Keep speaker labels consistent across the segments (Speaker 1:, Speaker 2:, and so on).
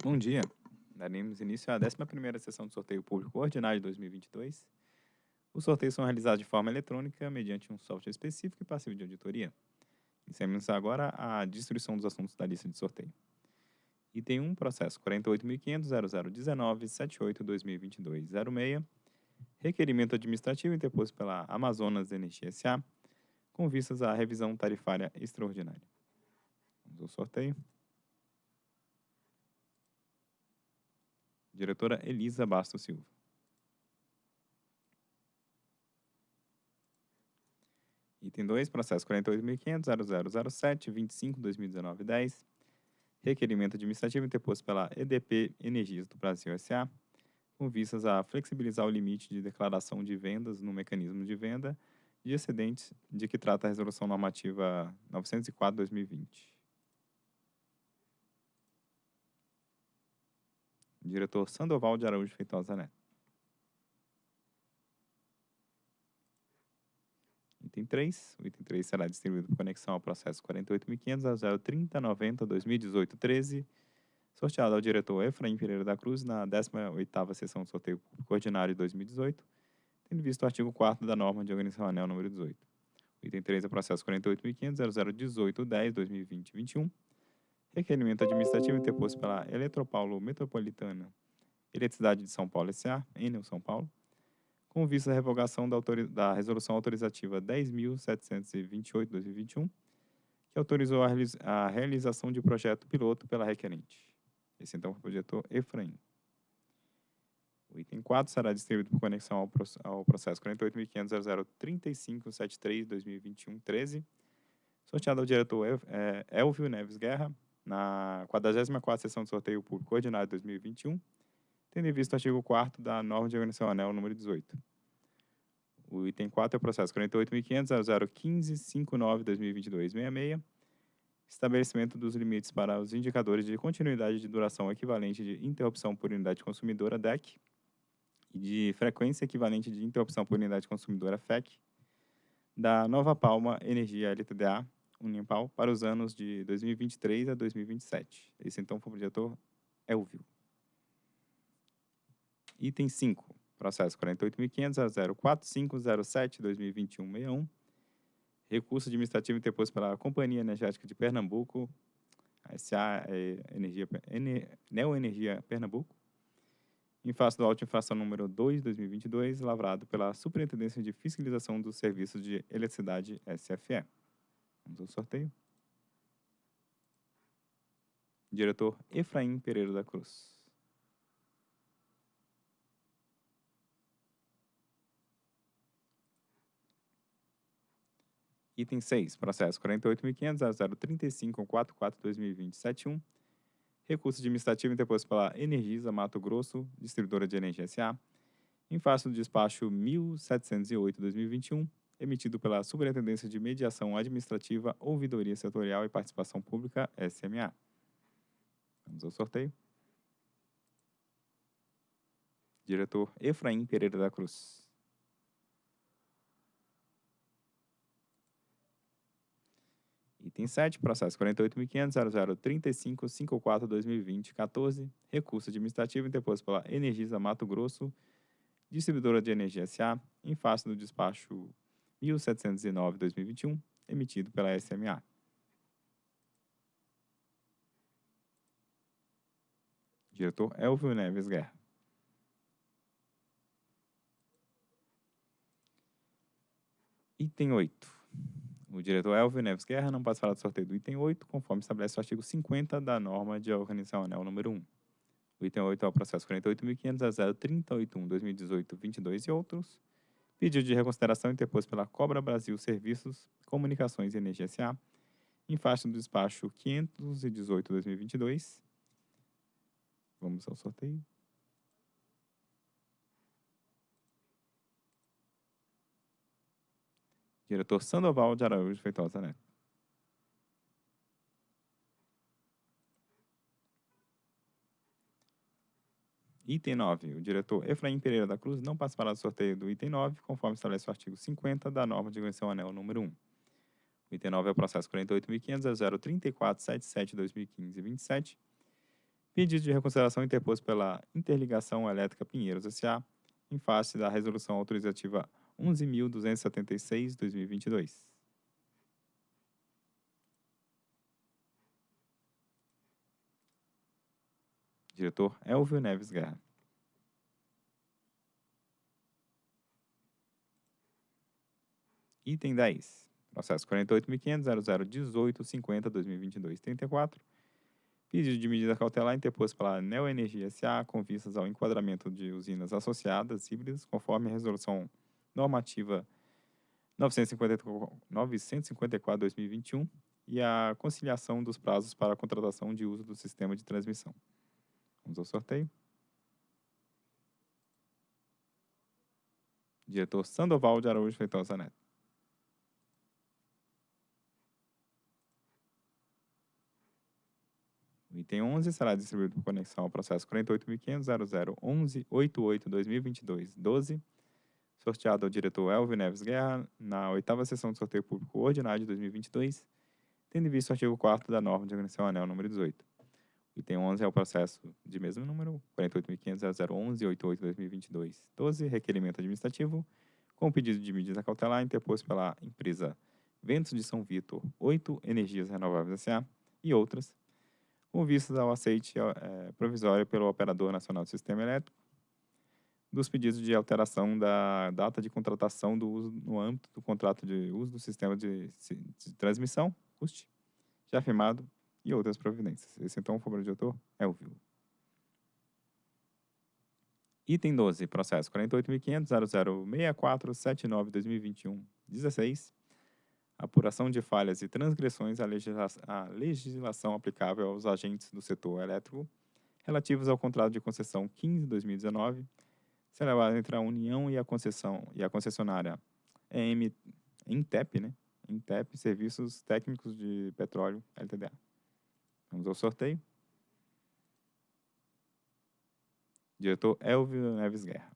Speaker 1: Bom dia. Daremos início à 11ª sessão do sorteio público ordinário de 2022. Os sorteios são realizados de forma eletrônica mediante um software específico e passivo de auditoria. Iniciamos agora a distribuição dos assuntos da lista de sorteio. Item 1, processo 48.500.0019.78.2022.06, requerimento administrativo interposto pela Amazonas Energia S.A., com vistas à revisão tarifária extraordinária. Vamos ao sorteio. Diretora Elisa Bastos Silva. Item 2, processo 48.500.0007.25.2019.10, requerimento administrativo interposto pela EDP Energias do Brasil S.A., com vistas a flexibilizar o limite de declaração de vendas no mecanismo de venda de excedentes de que trata a Resolução Normativa 904-2020. Diretor Sandoval de Araújo Feitosa Neto. Item 3. O item 3 será distribuído por conexão ao processo 48.500.030.90.2018.13, sorteado ao diretor Efraim Pereira da Cruz na 18ª sessão do sorteio público ordinário de 2018, tendo visto o artigo 4 da norma de organização anel número 18. O item 3 é o processo 48.500.0018.10.2020.21, requerimento administrativo interposto pela Eletropaulo Metropolitana Eletricidade de São Paulo S.A., Enel São Paulo, com vista à revogação da, da Resolução Autorizativa 10.728-2021, que autorizou a, a, realização de projeto piloto pela requerente. Esse, então, foi o diretor Efraim. O item 4 será distribuído por conexão ao, ao processo 48.500.003573-2021-13, sorteado ao diretor Elvio Neves Guerra, na 44ª sessão de sorteio público ordinário de 2021, tendo em vista o artigo 4 da norma de organização anel número 18. O item 4 é o processo 48.500.015.59.2022.66, estabelecimento dos limites para os indicadores de continuidade de duração equivalente de interrupção por unidade consumidora DEC e de frequência equivalente de interrupção por unidade consumidora FEC da Nova Palma Energia LTDA Unimpal para os anos de 2023 a 2027. Esse então foi o diretor Elvio. Item 5, processo 48.500.04507-2021-61, recurso administrativo interposto pela Companhia Energética de Pernambuco, a SA é Energia, Neoenergia Pernambuco, em face do auto infração número 2 2022, lavrado pela Superintendência de Fiscalização dos Serviços de Eletricidade SFE. Vamos ao sorteio. Diretor Efraim Pereira da Cruz. Item 6, processo 48.500.035.44.2020.71, recurso administrativo interposto pela Energisa Mato Grosso, distribuidora de energia SA, em face do despacho 1708-2021, emitido pela Superintendência de Mediação Administrativa, Ouvidoria Setorial e Participação Pública, SMA. Vamos ao sorteio. Diretor Efraim Pereira da Cruz. Item 7, processo 48.500.0035.54.2020.14, recurso administrativo interposto pela Energisa Mato Grosso, distribuidora de energia SA, em face do despacho 1709-2021, emitido pela SMA. Diretor Elvio Neves Guerra. Item 8. O diretor Elvio Neves Guerra não participará do sorteio do item 8, conforme estabelece o artigo 50 da norma de organização anel número 1. O item 8 é o processo 48.500 a 038.1 2018 22 e outros, Pedido de reconsideração interposto pela Cobra Brasil Serviços, Comunicações e Energia S.A., em faixa do despacho 518-2022. Vamos ao sorteio. Diretor Sandoval de Araújo Feitosa Neto. Item 9. O diretor Efraim Pereira da Cruz não participará do sorteio do item 9, conforme estabelece o artigo 50 da norma de organização anel número 1. O item 9 é o processo 48.500.034.77.2015.27, Pedido de reconsideração interposto pela Interligação Elétrica Pinheiros S.A., em face da Resolução Autorizativa 11.276-2022. Diretor Elvio Neves Guerra. Item 10. Processo 48.500.0018.50.2022.34. Pedido de medida cautelar interposto pela Neoenergia S.A. com vistas ao enquadramento de usinas associadas híbridas, conforme a Resolução Normativa 954-2021 e a conciliação dos prazos para a contratação de uso do sistema de transmissão. Vamos ao sorteio. Diretor Sandoval de Araújo Feitosa Neto. O item 11 será distribuído por conexão ao processo 48.500.0011.88.2022.12, sorteado ao diretor Elvio Neves Guerra na oitava sessão de sorteio público ordinário de 2022, tendo em vista o artigo 4 da norma de organização anel número 18. Item 11 é o processo de mesmo número, 48.500.0011.88.2022.12, requerimento administrativo, com pedido de medida cautelar interposto pela empresa Ventos de São Vitor, 8 Energias Renováveis S.A. e outras, com vistas ao aceite é, provisório pelo Operador Nacional do Sistema Elétrico dos pedidos de alteração da data de contratação do uso no âmbito do contrato de uso do sistema de, de transmissão, CUST, já firmado, e outras providências. Esse, então, o favor de autor é o vivo. Item 12, processo 48.500.0064.79.2021.16, apuração de falhas e transgressões à, legisla à legislação aplicável aos agentes do setor elétrico relativos ao contrato de concessão 15-2019, celebrado entre a União e a concessão e a concessionária EM, Intep, né? Intep Serviços Técnicos de Petróleo LTDA. Vamos ao sorteio. Diretor Elvio Neves Guerra.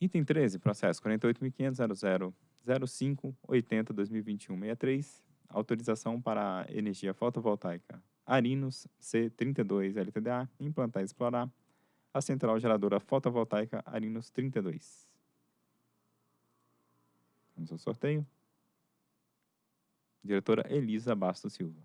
Speaker 1: Item 13, processo 48.500.0005.80.2021.63, autorização para energia fotovoltaica Arinos C32 LTDA, implantar e explorar a central geradora fotovoltaica Arinos 32. Vamos ao sorteio. Diretora Elisa Bastos Silva.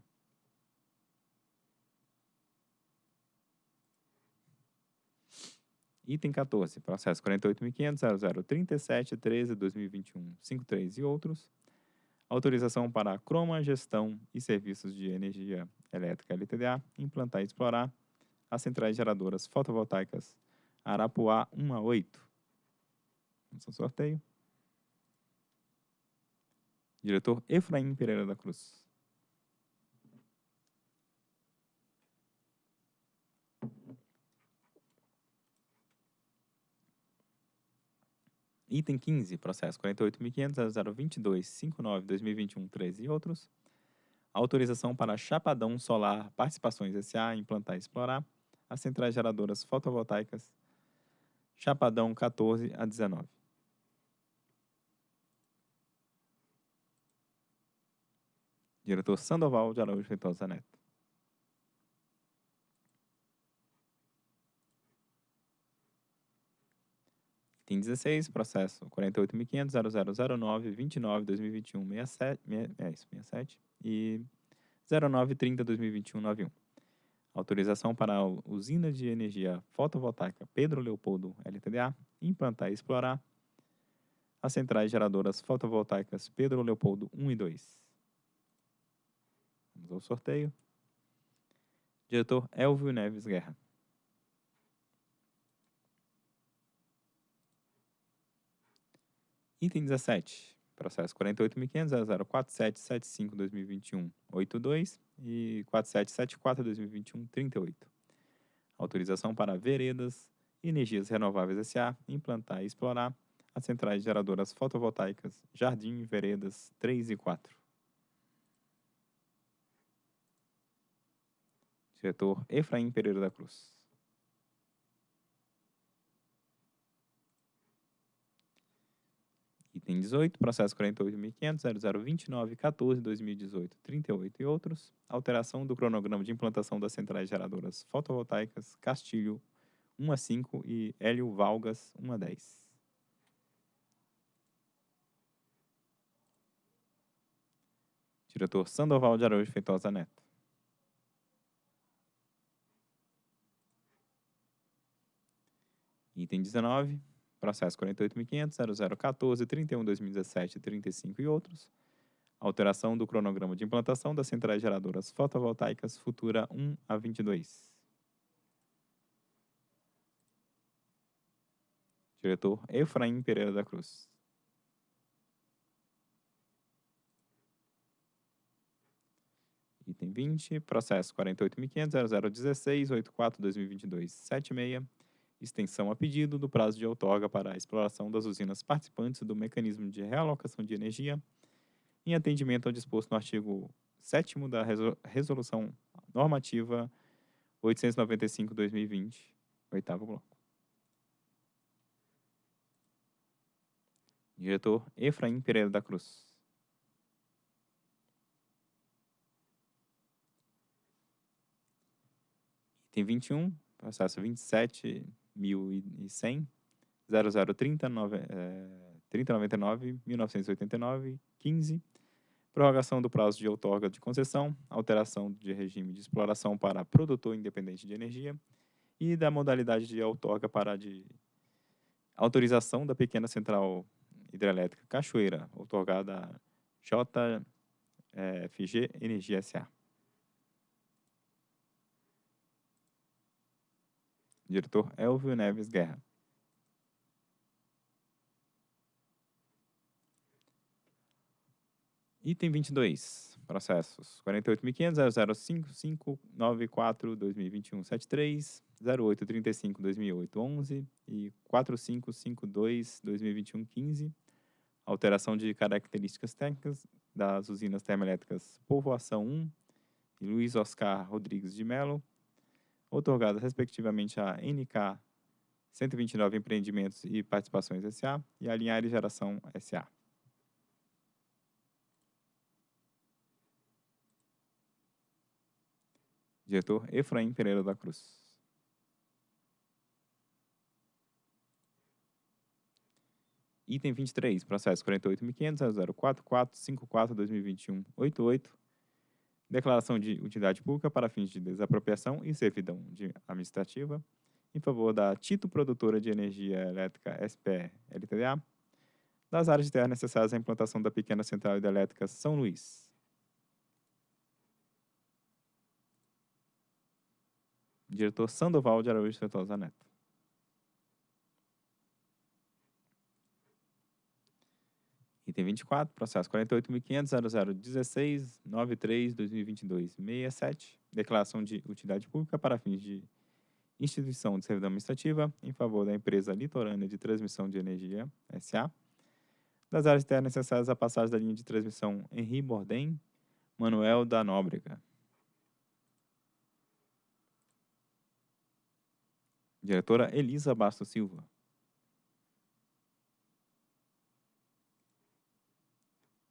Speaker 1: Item 14, processo 48.500.0037.13.2021.53 e outros. Autorização para a croma, gestão e serviços de energia elétrica LTDA, implantar e explorar as centrais geradoras fotovoltaicas Arapuá 1 a 8. Vamos ao sorteio. Diretor Efraim Pereira da Cruz. Item 15, processo 48.500.022.59.2021.13 e outros. Autorização para Chapadão Solar Participações S.A. implantar e explorar as centrais geradoras fotovoltaicas Chapadão 14 a 19. Diretor Sandoval de Araújo Feitosa Neto. Item 16, processo 48.500.0009.29.2021.67 e 0930.2021.91. Autorização para a usina de energia fotovoltaica Pedro Leopoldo LTDA implantar e explorar as centrais geradoras fotovoltaicas Pedro Leopoldo 1 e 2. Vamos ao sorteio. Diretor Elvio Neves Guerra. Item 17. Processo 48.500.04775.2021.82 e 4774.2021.38. Autorização para veredas e energias renováveis S.A. implantar e explorar as centrais geradoras fotovoltaicas Jardim Veredas 3 e 4. Diretor Efraim Pereira da Cruz. Item 18, processo 48.500.0029.14.2018, 38 e outros. Alteração do cronograma de implantação das centrais geradoras fotovoltaicas Castilho 1 a 5 e Hélio Valgas 1 a 10. Diretor Sandoval de Araújo Feitosa Neto. Item 19, processo 48.500.0014.31.2017, 35 e outros. Alteração do cronograma de implantação das centrais geradoras fotovoltaicas Futura 1 a 22. Diretor Efraim Pereira da Cruz. Item 20, processo 48.500.0016.84.2022.76, extensão a pedido do prazo de outorga para a exploração das usinas participantes do mecanismo de realocação de energia, em atendimento ao disposto no artigo 7 da Resolução Normativa 895-2020, oitavo bloco. Diretor Efraim Pereira da Cruz. Item 21, processo 27.100, 0030 3099 1989 15, prorrogação do prazo de outorga de concessão, alteração de regime de exploração para produtor independente de energia e da modalidade de outorga para de autorização da pequena central hidrelétrica Cachoeira, outorgada JFG Energia SA. Diretor Elvio Neves Guerra. Item 22. Processos 48.500.005.594.2021.73, 08.35.2008.11 e 4552.2021.15. Alteração de características técnicas das usinas termoelétricas Povoação 1 e Luiz Oscar Rodrigues de Melo, outorgadas respectivamente a NK 129 Empreendimentos e Participações S.A. e a Linhares Geração S.A. Diretor Efraim Pereira da Cruz. Item 23, processo 48.500.044.54.2021.88, declaração de utilidade pública para fins de desapropriação e servidão de administrativa em favor da Tito Produtora de Energia Elétrica SPE LTDA, das áreas de terra necessárias à implantação da pequena central hidrelétrica São Luís. Diretor Sandoval de Araújo Feitosa Neto. Item 24, processo 48.500.0016.93.2022.67, declaração de utilidade pública para fins de instituição de servidão administrativa em favor da empresa litorânea de transmissão de energia, SA, das áreas terras necessárias à passagem da linha de transmissão Henri Bordem, Manuel da Nóbrega. Diretora Elisa Bastos Silva.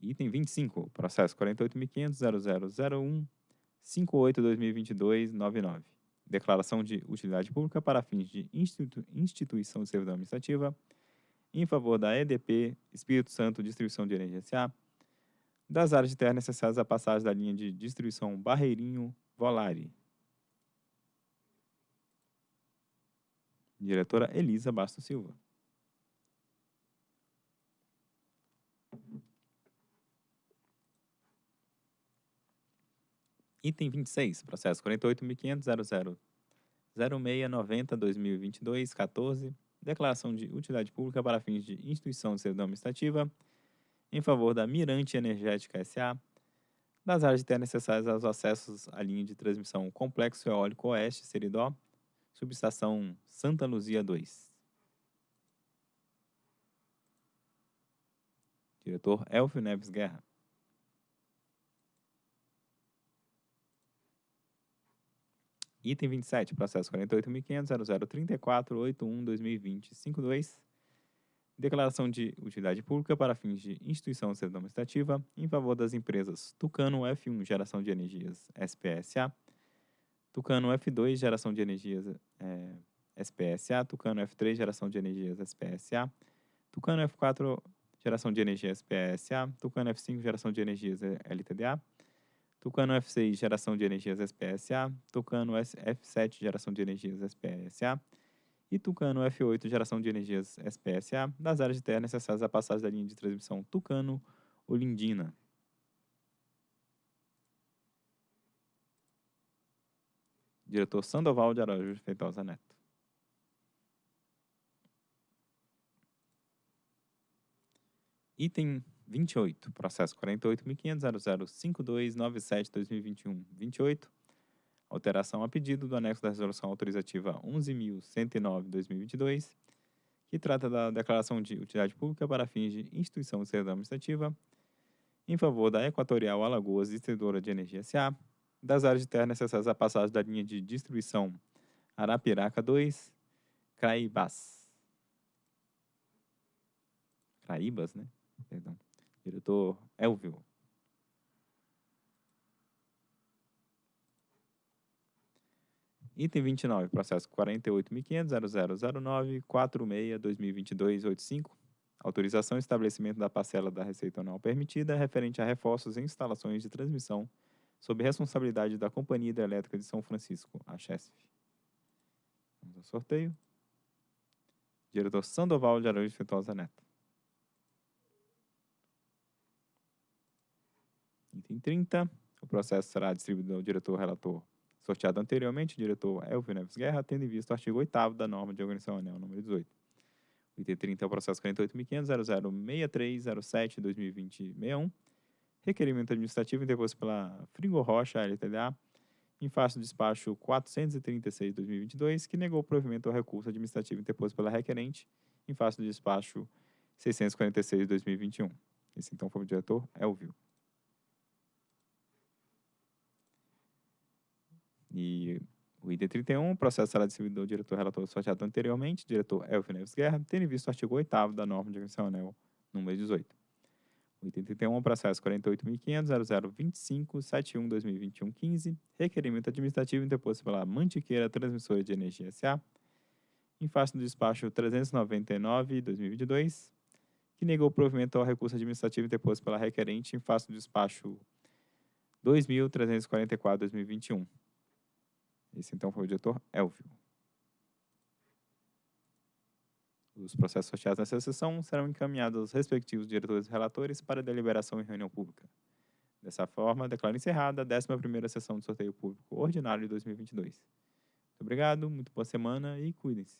Speaker 1: Item 25, processo 48.500.0001.58.2022.99. Declaração de utilidade pública para fins de institu instituição de servidão administrativa em favor da EDP Espírito Santo Distribuição de Energia S.A., das áreas de terra necessárias à passagem da linha de distribuição Barreirinho-Volare. Diretora Elisa Bastos Silva. Item 26, processo 48.500.00.0690.2022.14, declaração de utilidade pública para fins de instituição de servidão administrativa em favor da Mirante Energética S.A., das áreas de terra necessárias aos acessos à linha de transmissão Complexo Eólico Oeste, Seridó, subestação Santa Luzia 2. Diretor Elfio Neves Guerra. Item 27, processo 48.500.0034.81.2020.52, declaração de utilidade pública para fins de instituição administrativa em favor das empresas Tucano F1 Geração de Energias SPSA, Tucano F2 Geração de Energias é, SPSA, Tucano F3 Geração de Energias SPSA, Tucano F4 Geração de Energia SPSA, Tucano F5 Geração de Energias LTDA, Tucano F6 Geração de Energias SPSA, Tucano F7 Geração de Energias SPSA, e Tucano F8 Geração de Energias SPSA, das áreas de terra necessárias à passagem da linha de transmissão Tucano-Olindina. Diretor Sandoval de Araújo Feitosa Neto. Item 28, processo 48.500.005297-2021. 28, alteração a pedido do anexo da resolução autorizativa 11.109-2022, que trata da declaração de utilidade pública para fins de instituição de servidão administrativa em favor da Equatorial Alagoas Distribuidora de Energia SA, das áreas de terra necessárias à passagem da linha de distribuição Arapiraca 2, Craibas. Craíbas, né? Perdão. Diretor Elvio. Item 29, processo 48.500.0009.46.2022.85. Autorização e estabelecimento da parcela da receita anual permitida referente a reforços em instalações de transmissão sob responsabilidade da Companhia Hidrelétrica de São Francisco, a CHESF. Vamos ao sorteio. Diretor Sandoval de Araújo Feitosa Neto. Item 30. O processo será distribuído ao diretor relator sorteado anteriormente, diretor Elvio Neves Guerra, tendo em vista o artigo 8 da norma de organização anel número 18. O item 30 é o processo 48.500.006307-2020-61, requerimento administrativo interposto pela Frigo Rocha LTDA, em face do despacho 436-2022, que negou o provimento ao recurso administrativo interposto pela requerente, em face do despacho 646-2021. Esse então foi o diretor Elvio. E o item 31, o processo distribuído ao diretor relator sorteado anteriormente, diretor Elvio Neves Guerra, tendo visto o artigo 8 da norma de agressão anel número 18. O item 31, o processo 48.500.0025.71.2021.15, requerimento administrativo interposto pela Mantiqueira Transmissora de Energia S.A., em face do despacho 399-2022, que negou provimento ao recurso administrativo interposto pela requerente em face do despacho 2.344-2021. Esse então foi o diretor Elvio. Os processos sorteados nessa sessão serão encaminhados aos respectivos diretores e relatores para deliberação em reunião pública. Dessa forma, declaro encerrada a 11ª sessão de sorteio público ordinário de 2022. Muito obrigado, muito boa semana e cuidem-se.